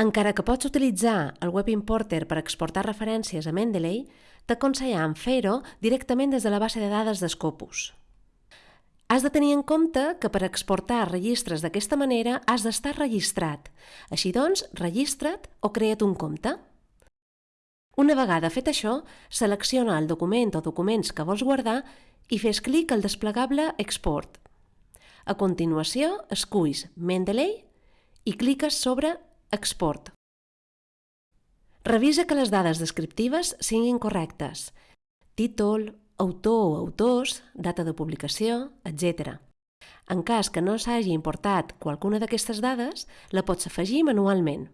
Encara que pots utilitzar el Web Importer per exportar referències a Mendeley, t'aconsellem fer-ho directament des de la base de dades d'Scopus. Has de tenir en compte que per exportar registres d'aquesta manera has d'estar registrat. Així doncs, registra't o crea't un compte. Una vegada fet això, selecciona el document o documents que vols guardar i fes clic al desplegable Export. A continuació, esculls Mendeley i cliques sobre Export. Revisa que les dades descriptives siguin correctes. Títol, autor o autors, data de publicació, etc. En cas que no s'hagi importat qualcuna d'aquestes dades, la pots afegir manualment.